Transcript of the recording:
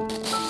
Música